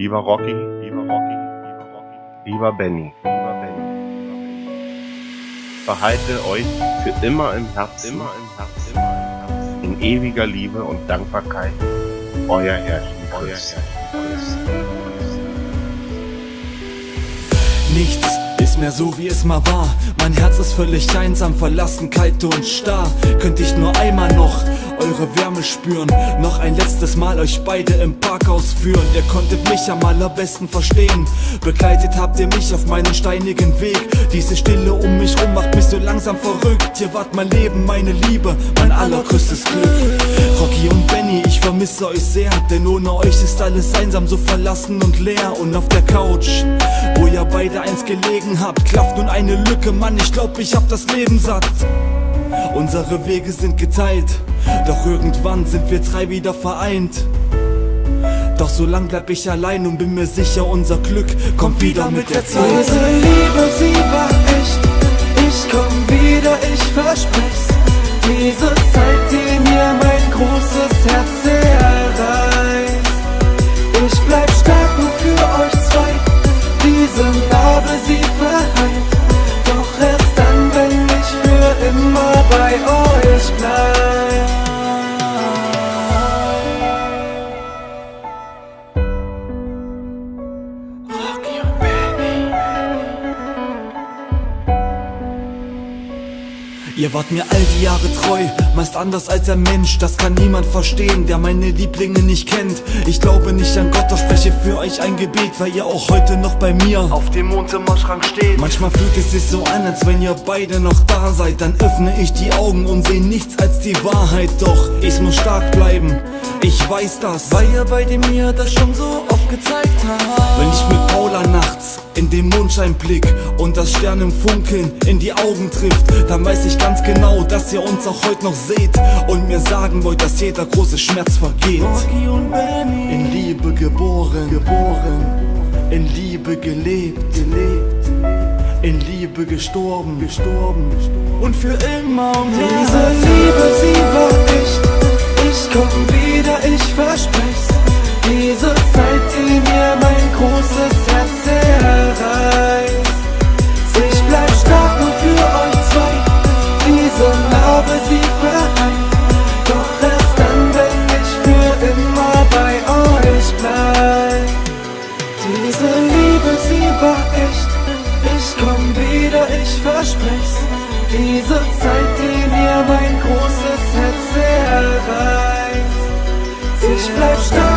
Lieber Rocky, lieber Rocky, lieber Rocky, lieber Benny, lieber Benny, behalte euch für immer im Herzen, immer im Herzen, immer im Herzen, in ewiger Liebe und Dankbarkeit, euer Herrchen, euer Herrchen. Nichts ist mehr so wie es mal war. Mein Herz ist völlig einsam, verlassen, kalt und starr. Könnte ich nur einmal noch eure Wärme spüren. Noch ein letztes Mal euch beide im Parkhaus führen. Ihr konntet mich am allerbesten verstehen. Begleitet habt ihr mich auf meinen steinigen Weg. Diese Stille um mich rum macht mich so langsam verrückt. Ihr wart mein Leben, meine Liebe, mein allergrößtes Glück. Rocky und Benny, ich vermisse euch sehr. Denn ohne euch ist alles einsam, so verlassen und leer. Und auf der Couch, wo ihr beide eins gelegen habt, klafft nun eine Lücke. Mann, ich glaub, ich hab das Leben satt. Unsere Wege sind geteilt, doch irgendwann sind wir drei wieder vereint. So lang bleib ich allein und bin mir sicher, unser Glück kommt wieder mit der Zeit. Diese Liebe, sie war echt. Ich komm wieder, ich versprech's. Diese Zeit, die mir mein großes Herz zerreißt. Ich bleib stark nur für euch zwei. Diese Narbe, sie verheilt. Doch erst dann, wenn ich für immer bei euch bleib. Ihr wart mir all die Jahre treu, meist anders als ein Mensch, das kann niemand verstehen, der meine Lieblinge nicht kennt. Ich glaube nicht an Gott, doch spreche für euch ein Gebet, weil ihr auch heute noch bei mir auf dem Wohnzimmerschrank steht. Manchmal fühlt es sich so an, als wenn ihr beide noch da seid, dann öffne ich die Augen und sehe nichts als die Wahrheit. Doch ich muss stark bleiben, ich weiß das, Weil ihr beide mir das schon so oft gezeigt habt. Wenn ich mit Paula den Mondschein blick und das Sternenfunkeln in die Augen trifft, dann weiß ich ganz genau, dass ihr uns auch heute noch seht und mir sagen wollt, dass jeder große Schmerz vergeht. In Liebe geboren, geboren, in Liebe gelebt, gelebt, in Liebe gestorben, gestorben und für immer und Diese Liebe, sie war echt. Ich komm wieder, ich versprech's. Diese Diese Liebe, sie war echt. Ich komm wieder, ich versprech's. Diese Zeit, die mir mein großes Herz zerreißt. Ich bleib stark